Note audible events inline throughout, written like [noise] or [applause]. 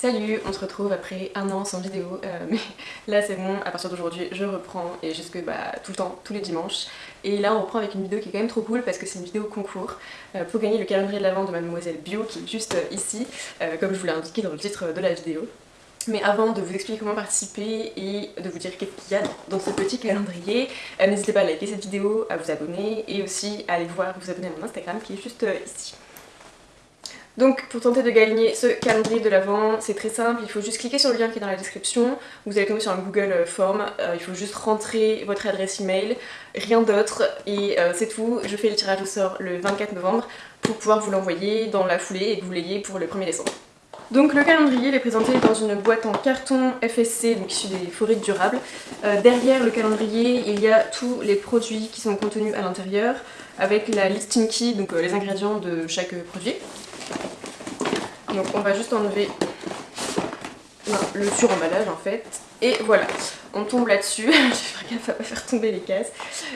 Salut, on se retrouve après un an sans vidéo, euh, [laughs] mais là c'est bon, à partir d'aujourd'hui je reprends et jusque bah, tout le temps, tous les dimanches. Et là on reprend avec une vidéo qui est quand même trop cool parce que c'est une vidéo concours euh, pour gagner le calendrier de l'avant de Mademoiselle Bio qui est juste euh, ici, comme je vous l'ai indiqué dans le titre de la vidéo. Mais avant de vous expliquer comment participer et de vous dire qu'est-ce qu'il y a dans ce petit calendrier, n'hésitez pas à liker cette vidéo, à vous abonner et aussi à aller voir, vous abonner à mon Instagram qui est juste ici. Donc pour tenter de gagner ce calendrier de l'avant, c'est très simple, il faut juste cliquer sur le lien qui est dans la description, vous allez tomber sur un Google Form, euh, il faut juste rentrer votre adresse email, rien d'autre, et euh, c'est tout. Je fais le tirage au sort le 24 novembre pour pouvoir vous l'envoyer dans la foulée et que vous l'ayez pour le 1er décembre. Donc le calendrier est présenté dans une boîte en carton FSC, donc issu des forêts durables. Euh, derrière le calendrier, il y a tous les produits qui sont contenus à l'intérieur, avec la listing key, donc les ingrédients de chaque produit. Donc on va juste enlever le sur-emballage en fait. Et voilà, on tombe là-dessus, je vais faire gaffe à pas faire tomber les cases.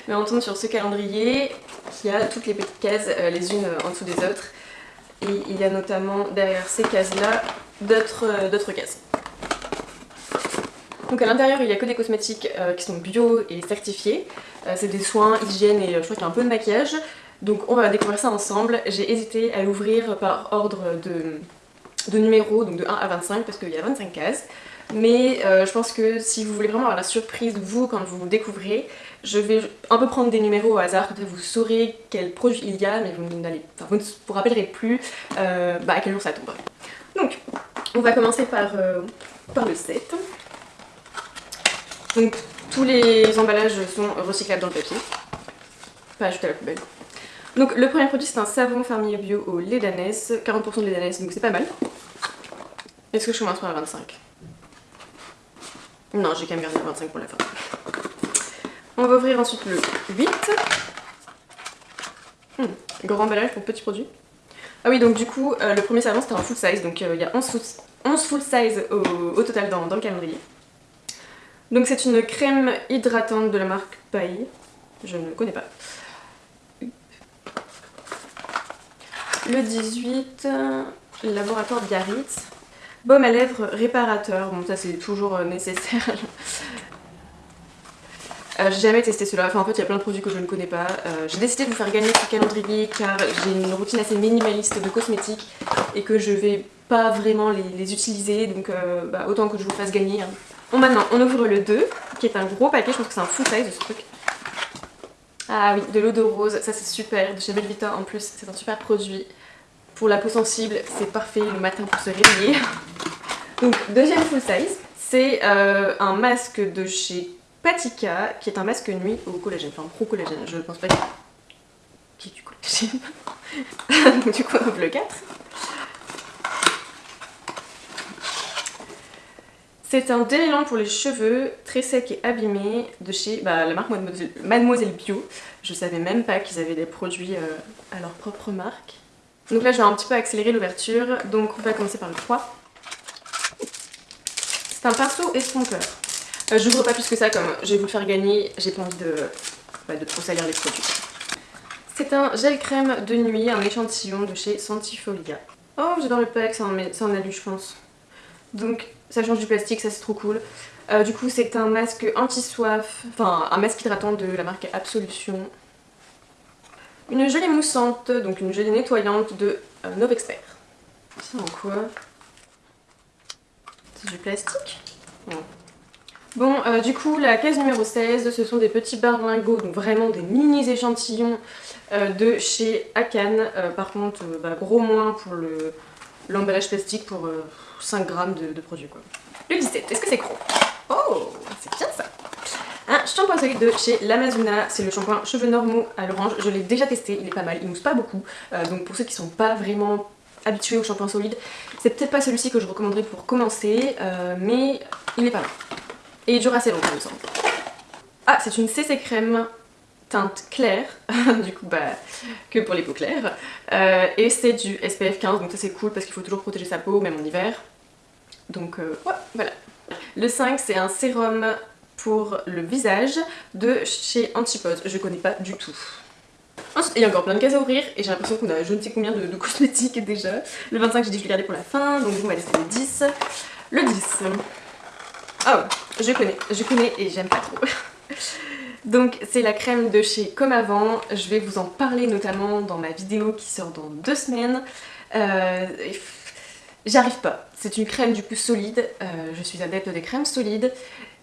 Mais on tombe sur ce calendrier qui a toutes les petites cases euh, les unes en dessous des autres. Et il y a notamment derrière ces cases-là d'autres euh, cases. Donc à l'intérieur il n'y a que des cosmétiques euh, qui sont bio et certifiés. c'est des soins, hygiène et je crois qu'il y a un peu de maquillage. Donc on va découvrir ça ensemble. J'ai hésité à l'ouvrir par ordre de, de numéros, donc de 1 à 25 parce qu'il y a 25 cases. Mais euh, je pense que si vous voulez vraiment avoir la surprise, vous, quand vous découvrez, je vais un peu prendre des numéros au hasard, vous saurez quel produit il y a, mais vous, vous ne vous rappellerez plus euh, bah, à quel jour ça tombe. Donc, on va commencer par, euh, par le 7. Donc, tous les emballages sont recyclables dans le papier, pas ajoutés à la poubelle. Donc le premier produit c'est un savon fermier bio au lait d'ânesse, 40% de lait d'ânesse donc c'est pas mal. Est-ce que je commence par la 25 Non j'ai quand même gardé la 25 pour la fin. On va ouvrir ensuite le 8. Hmm, grand emballage pour petit produit. Ah oui donc du coup euh, le premier savon c'était un full size donc euh, il y a 11 full, size au, total dans, dans, le calendrier. Donc c'est une crème hydratante de la marque Paille, je ne connais pas. Le 18, laboratoire Biarritz. Baume à lèvres réparateur, bon ça c'est toujours euh, nécessaire. [laughs] Euh, j'ai jamais testé cela, enfin en fait il y a plein de produits que je ne connais pas. Euh, j'ai décidé de vous faire gagner ce calendrier car j'ai une routine assez minimaliste de cosmétiques et que je vais pas vraiment les, utiliser donc bah, autant que je vous fasse gagner. Hein. Bon maintenant on ouvre le 2 qui est un gros paquet, je pense que c'est un full size ce truc. Ah oui, de l'eau de rose, ça c'est super, de chez Belvita en plus, c'est un super produit. Pour la peau sensible, c'est parfait le matin pour se réveiller. [laughs] Donc deuxième full size, c'est euh, un masque de chez Patika, qui est un masque nuit au collagène, enfin pro collagène, je pense pas qui est du collagène. [laughs] Donc du coup le 4. C'est un déliant pour les cheveux, très sec et abîmé, de chez bah, la marque Mademoiselle, Bio. Je savais même pas qu'ils avaient des produits euh, à leur propre marque. Donc là je vais un petit peu accélérer l'ouverture, donc on va commencer par le 3. C'est un pinceau estompeur. Euh, je n'ouvre pas plus que ça comme je vais vous le faire gagner, j'ai pas envie de, bah, de trop salir les produits. C'est un gel crème de nuit, un échantillon de chez Santifolia. Oh j'adore le pack, c'est un alu je pense. Donc ça change du plastique, ça c'est trop cool. Euh, du coup c'est un masque anti-soif, enfin un masque hydratant de la marque Absolution. Une gelée moussante, donc une gelée nettoyante de euh, Novexpert. C'est en quoi? C'est du plastique? Bon, euh, du coup, la case numéro 16, ce sont des petits barlingots, donc vraiment des mini échantillons de chez Akan. par contre, bah, gros moins pour l'emballage plastique pour 5 grammes de, produits quoi. Le 17, est-ce que c'est gros? Oh, c'est bien ça. Un shampoing solide de chez l'Amazona, c'est le shampoing cheveux normaux à l'orange, je l'ai déjà testé, il est pas mal, il mousse pas beaucoup, euh, donc pour ceux qui sont pas vraiment habitués au shampoing solide, c'est peut-être pas celui-ci que je recommanderais pour commencer, euh, mais il est pas mal. Et il dure assez longtemps il me semble. Ah, c'est une CC crème teinte claire, [laughs] du coup bah que pour les peaux claires, euh, et c'est du SPF 15, donc ça c'est cool parce qu'il faut toujours protéger sa peau, même en hiver. Donc euh, voilà. Le 5 c'est un sérum pour le visage de chez Antipode, je connais pas du tout. Ensuite, il y a encore plein de cases à ouvrir et j'ai l'impression qu'on a je ne sais combien de, cosmétiques [laughs] déjà. Le 25 j'ai dit que je le gardais pour la fin, donc on va laisser le 10. Le 10. Ah oh, je connais, je connais et j'aime pas trop. [laughs] Donc c'est la crème de chez Comme Avant, je vais vous en parler notamment dans ma vidéo qui sort dans deux semaines. Euh, j'arrive pas, c'est une crème du coup solide, euh, je suis adepte des crèmes solides.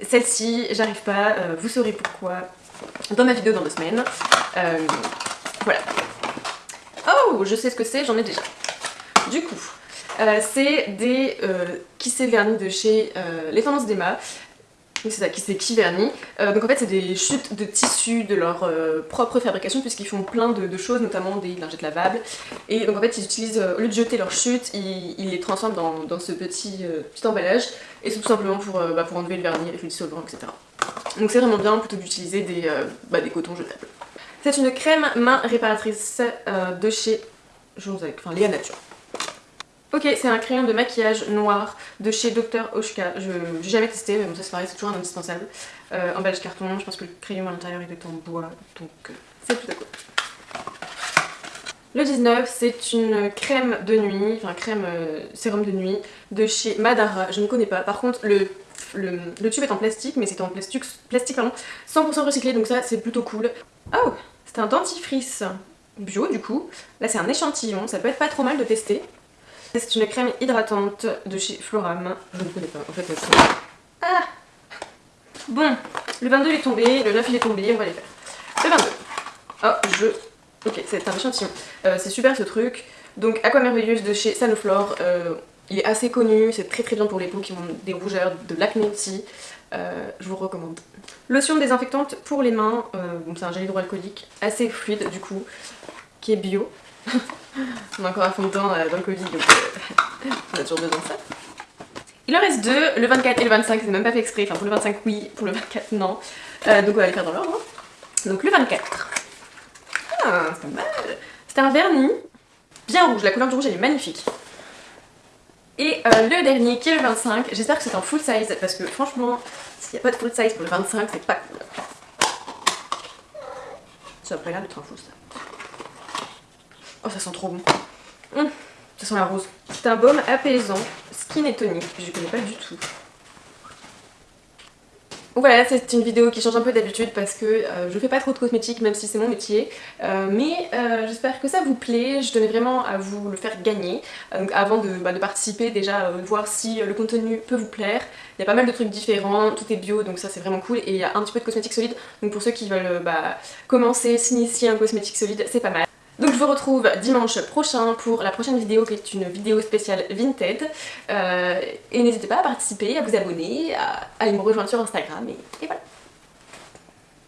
Celle-ci, j'arrive pas, euh, vous saurez pourquoi dans ma vidéo dans deux semaines. voilà. Oh, je sais ce que c'est, j'en ai déjà. Du coup, c'est des kissés vernis de chez Les Tendances d'Emma c'est ça, qui c'est qui vernis. Euh, donc en fait c'est des chutes de tissu de leur euh, propre fabrication puisqu'ils font plein de, choses, notamment des lingettes lavables. Et donc en fait ils utilisent, euh, au lieu de jeter leurs chutes, ils, les transforment dans, ce petit, petit emballage. Et c'est tout simplement pour, bah, pour enlever le vernis, les fluides solvants, etc. Donc c'est vraiment bien plutôt d'utiliser des, bah, des cotons jetables. C'est une crème main réparatrice de chez enfin, Léa Nature. Ok, c'est un crayon de maquillage noir de chez Dr. Oshka. Je n'ai jamais testé, mais bon, ça c'est pareil, c'est toujours un indispensable. Euh, emballage carton, je pense que le crayon à l'intérieur est en bois, donc euh, c'est tout à coup. Le 19, c'est une crème de nuit, enfin crème euh, sérum de nuit de chez Madara. Je ne connais pas. Par contre, le, le, tube est en plastique, mais c'est en plastique, plastique pardon, 100% recyclé, donc ça c'est plutôt cool. Oh, c'est un dentifrice bio du coup. Là c'est un échantillon, ça peut être pas trop mal de tester. C'est une crème hydratante de chez Floram. Je ne connais pas, en fait. Ah Bon, le 22 il est tombé, le 9 il est tombé, on va les faire. Le 22. Oh, je... Ok, c'est un échantillon. Euh, c'est super ce truc. Donc, Aqua Merveilleuse de chez Sanoflore. Euh, il est assez connu, c'est très très bien pour les peaux qui ont des rougeurs, de l'acné aussi. Euh, je vous recommande. Lotion désinfectante pour les mains, c'est un gel hydroalcoolique assez fluide du coup, qui est bio. On a encore un fond de teint euh, dans le Covid, donc euh, [laughs] on a toujours besoin de ça. Il en reste deux, le 24 et le 25, c'est même pas fait exprès, enfin pour le 25 oui, pour le 24 non. Euh, donc on va les faire dans l'ordre. Donc le 24. Ah, c'est pas mal. C'est un vernis bien rouge, la couleur du rouge elle est magnifique. Et le dernier qui est le 25, j'espère que c'est en full size parce que franchement, s'il n'y a pas de full size pour le 25, c'est pas cool. Ça a pas l'air d'être un full size. Oh, ça sent trop bon. Hum, ça sent la rose. C'est un baume apaisant, skin et tonique. Je connais pas du tout. Voilà, c'est une vidéo qui change un peu d'habitude parce que euh, je fais pas trop de cosmétiques même si c'est mon métier. Euh, mais euh, j'espère que ça vous plaît, je tenais vraiment à vous le faire gagner. donc avant de, bah, de participer, déjà voir si le contenu peut vous plaire. Il y a pas mal de trucs différents, tout est bio donc ça c'est vraiment cool. Et il y a un petit peu de cosmétiques solides, donc pour ceux qui veulent bah, commencer, s'initier un cosmétique solide, c'est pas mal. Vous retrouve dimanche prochain pour la prochaine vidéo qui est une vidéo spéciale Vinted. Euh, et n'hésitez pas à participer, à vous abonner, à, aller me rejoindre sur Instagram et voilà.